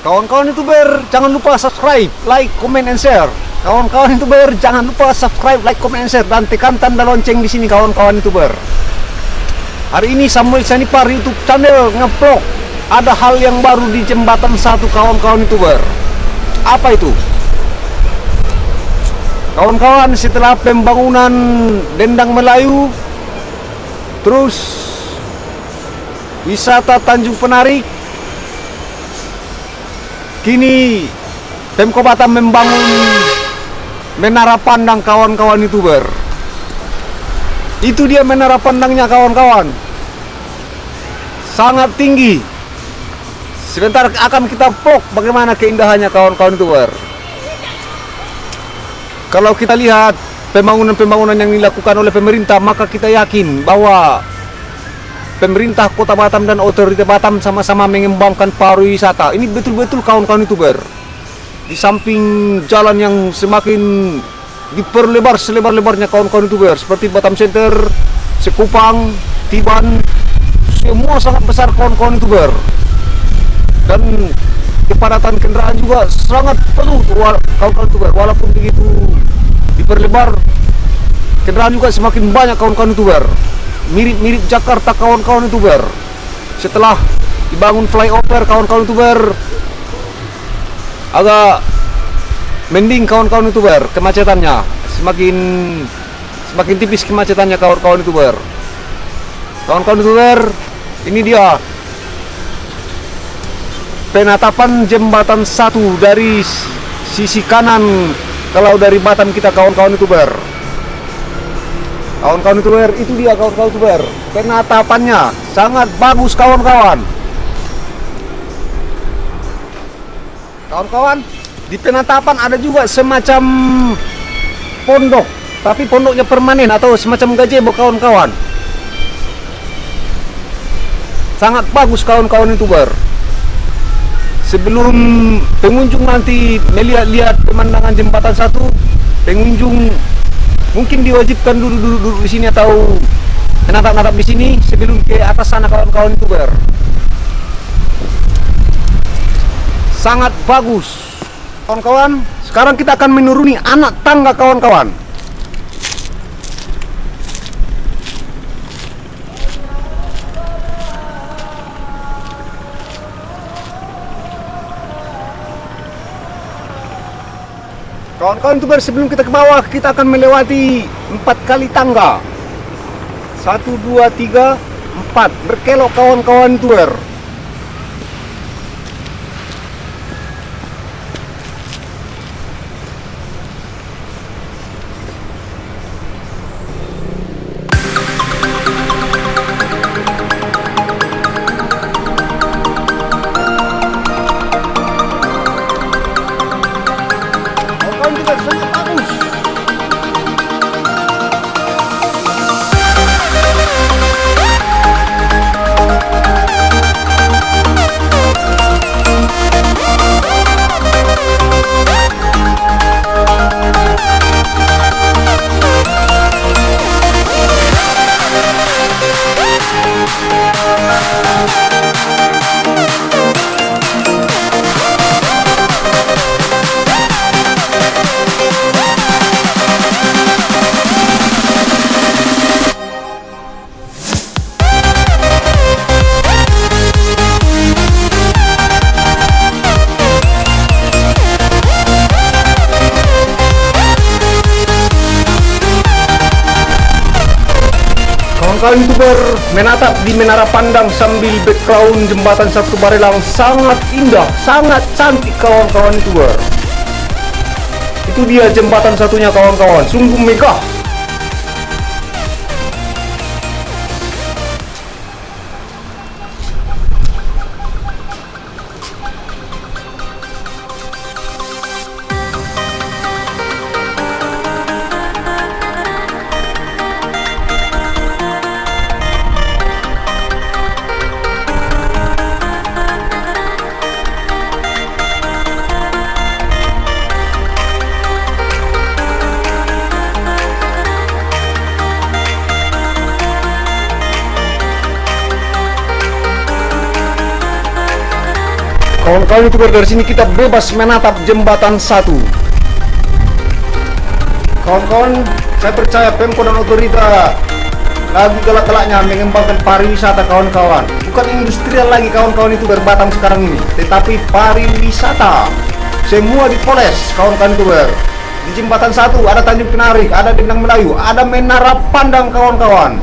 Kawan-kawan youtuber jangan lupa subscribe, like, comment, and share. Kawan-kawan youtuber jangan lupa subscribe, like, comment, and share dan tekan tanda lonceng di sini kawan-kawan youtuber. Hari ini Samuel Sanipar YouTube channel ngevlog ada hal yang baru di jembatan satu kawan-kawan youtuber. Apa itu? Kawan-kawan setelah pembangunan Dendang Melayu terus wisata Tanjung Penarik Kini Pemko Batam membangun menara pandang kawan-kawan youtuber. Itu dia menara pandangnya kawan-kawan. Sangat tinggi. Sebentar akan kita vlog bagaimana keindahannya kawan-kawan youtuber. Kalau kita lihat pembangunan-pembangunan yang dilakukan oleh pemerintah, maka kita yakin bahwa pemerintah Kota Batam dan otoritas Batam sama-sama mengembangkan pariwisata. Ini betul-betul kawan-kawan youtuber. Di samping jalan yang semakin diperlebar selebar-lebarnya kawan-kawan youtuber seperti Batam Center, Sekupang, Tiban, semua sangat besar kawan-kawan youtuber. Dan kepadatan kendaraan juga sangat penuh kawan-kawan youtuber. Walaupun begitu diperlebar, kendaraan juga semakin banyak kawan-kawan youtuber mirip-mirip Jakarta kawan-kawan youtuber setelah dibangun flyover kawan-kawan youtuber agak mending kawan-kawan youtuber kemacetannya. Semakin semakin tipis kemacetannya kawan-kawan youtuber kawan-kawan youtuber ini dia. Penatapan jembatan satu dari sisi kanan kalau dari Batam kita kawan-kawan youtuber Kawan-kawan youtuber, itu dia kawan-kawan youtuber. Penatapannya sangat bagus kawan-kawan. Kawan-kawan, di penatapan ada juga semacam pondok, tapi pondoknya permanen atau semacam gazebo kawan-kawan. Sangat bagus kawan-kawan youtuber. Sebelum pengunjung nanti melihat-lihat pemandangan jembatan satu, pengunjung mungkin diwajibkan dulu dulu di sini atau menatap-natap di sini sebelum ke atas sana kawan-kawan youtuber. Sangat bagus. Kawan-kawan sekarang kita akan menuruni anak tangga kawan-kawan Kawan-kawan youtuber sebelum kita ke bawah kita akan melewati empat kali tangga. Satu, dua, tiga, empat. Berkelok kawan-kawan youtuber. Kawan youtuber menatap di menara pandang sambil background jembatan satu Barelang sangat indah, sangat cantik kawan-kawan youtuber. Itu dia jembatan satunya kawan-kawan, sungguh megah. Kawan-kawan youtuber dari sini kita bebas menatap jembatan satu. Kawan-kawan, saya percaya Pemko dan otorita lagi galak-galaknya mengembangkan pariwisata kawan-kawan. Bukan industrial lagi kawan-kawan itu berbatang sekarang ini, tetapi pariwisata. Semua dipoles kawan-kawan youtuber. Di jembatan satu ada Tanjung Penarik, ada Dendang Melayu, ada Menara Pandang kawan-kawan.